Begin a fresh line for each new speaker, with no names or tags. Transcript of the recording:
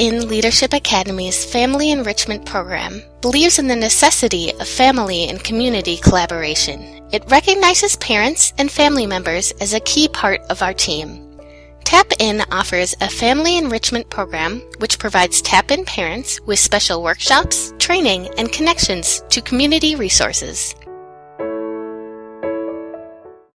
In Leadership Academy's Family Enrichment Program believes in the necessity of family and community collaboration. It recognizes parents and family members as a key part of our team. Tap In offers a family enrichment program which provides Tap In parents with special workshops, training, and connections to community resources.